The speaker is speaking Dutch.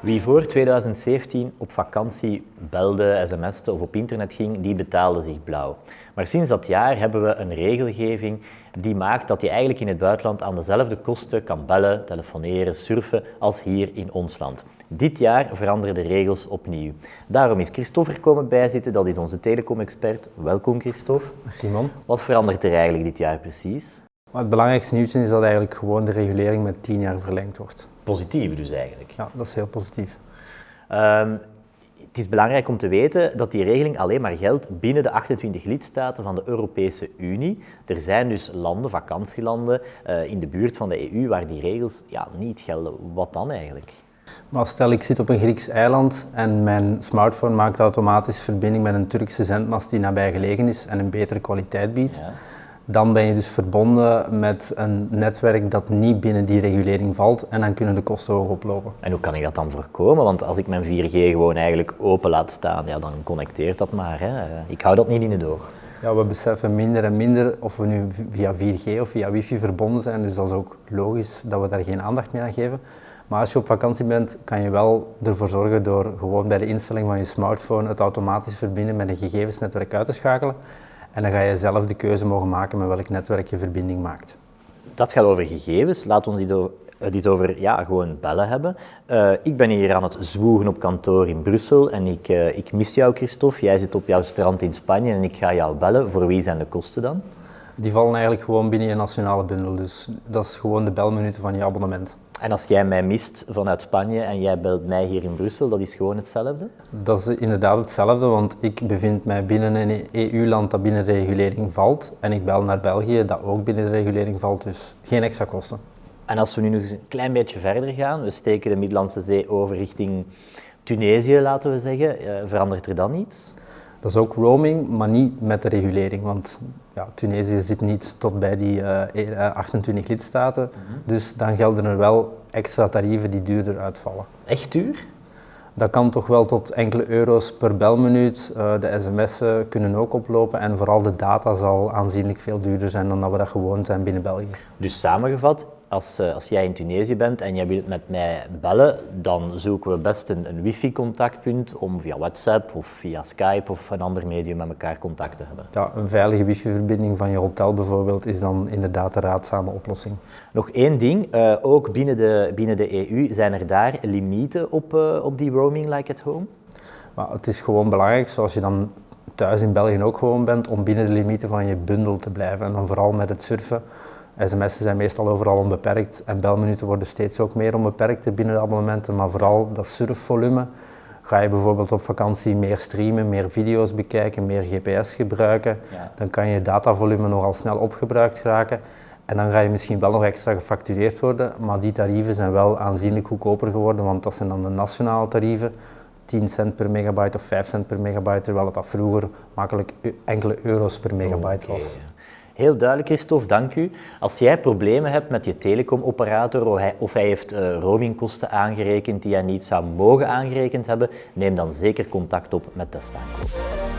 Wie voor 2017 op vakantie belde, sms'te of op internet ging, die betaalde zich blauw. Maar sinds dat jaar hebben we een regelgeving die maakt dat je eigenlijk in het buitenland aan dezelfde kosten kan bellen, telefoneren, surfen als hier in ons land. Dit jaar veranderen de regels opnieuw. Daarom is Christophe er komen bijzitten, dat is onze telecom-expert. Welkom Christophe. Simon. Wat verandert er eigenlijk dit jaar precies? het belangrijkste nieuws is dat eigenlijk gewoon de regulering met 10 jaar verlengd wordt. Positief dus eigenlijk. Ja, dat is heel positief. Um, het is belangrijk om te weten dat die regeling alleen maar geldt binnen de 28 lidstaten van de Europese Unie. Er zijn dus landen, vakantielanden, uh, in de buurt van de EU waar die regels ja, niet gelden. Wat dan eigenlijk? Maar stel ik zit op een Grieks eiland en mijn smartphone maakt automatisch verbinding met een Turkse zendmast die nabij gelegen is en een betere kwaliteit biedt. Ja dan ben je dus verbonden met een netwerk dat niet binnen die regulering valt en dan kunnen de kosten hoog oplopen. En hoe kan ik dat dan voorkomen? Want als ik mijn 4G gewoon eigenlijk open laat staan, ja, dan connecteert dat maar. Hè. Ik hou dat niet in de oog. Ja, we beseffen minder en minder of we nu via 4G of via wifi verbonden zijn, dus dat is ook logisch dat we daar geen aandacht meer aan geven. Maar als je op vakantie bent, kan je wel ervoor zorgen door gewoon bij de instelling van je smartphone het automatisch verbinden met een gegevensnetwerk uit te schakelen. En dan ga je zelf de keuze mogen maken met welk netwerk je verbinding maakt. Dat gaat over gegevens. Laat ons het eens over ja, gewoon bellen hebben. Uh, ik ben hier aan het zwoegen op kantoor in Brussel en ik, uh, ik mis jou, Christophe. Jij zit op jouw strand in Spanje en ik ga jou bellen. Voor wie zijn de kosten dan? Die vallen eigenlijk gewoon binnen je nationale bundel. Dus dat is gewoon de belminuten van je abonnement. En als jij mij mist vanuit Spanje en jij belt mij hier in Brussel, dat is gewoon hetzelfde? Dat is inderdaad hetzelfde, want ik bevind mij binnen een EU-land dat binnen de regulering valt. En ik bel naar België, dat ook binnen de regulering valt, dus geen extra kosten. En als we nu nog eens een klein beetje verder gaan, we steken de Middellandse Zee over richting Tunesië, laten we zeggen, eh, verandert er dan iets? Dat is ook roaming, maar niet met de regulering, want ja, Tunesië zit niet tot bij die uh, 28 lidstaten, mhm. dus dan gelden er wel extra tarieven die duurder uitvallen. Echt duur? Dat kan toch wel tot enkele euro's per belminuut. Uh, de sms'en kunnen ook oplopen en vooral de data zal aanzienlijk veel duurder zijn dan dat we dat gewoon zijn binnen België. Dus samengevat, als, uh, als jij in Tunesië bent en jij wilt met mij bellen, dan zoeken we best een, een wifi-contactpunt om via WhatsApp of via Skype of een ander medium met elkaar contact te hebben. Ja, een veilige wifi-verbinding van je hotel bijvoorbeeld is dan inderdaad een raadzame oplossing. Nog één ding, uh, ook binnen de, binnen de EU zijn er daar limieten op, uh, op die roaming like at home? Maar het is gewoon belangrijk, zoals je dan thuis in België ook gewoon bent, om binnen de limieten van je bundel te blijven. En dan vooral met het surfen sms'en zijn meestal overal onbeperkt en belminuten worden steeds ook meer onbeperkt binnen de abonnementen, maar vooral dat surfvolume. Ga je bijvoorbeeld op vakantie meer streamen, meer video's bekijken, meer GPS gebruiken, dan kan je datavolume nogal snel opgebruikt raken. En dan ga je misschien wel nog extra gefactureerd worden, maar die tarieven zijn wel aanzienlijk goedkoper geworden, want dat zijn dan de nationale tarieven. 10 cent per megabyte of 5 cent per megabyte, terwijl het dat vroeger makkelijk enkele euro's per megabyte was. Heel duidelijk, Christophe, dank u. Als jij problemen hebt met je telecomoperator of hij, of hij heeft uh, roamingkosten aangerekend die hij niet zou mogen aangerekend hebben, neem dan zeker contact op met Testaankoop.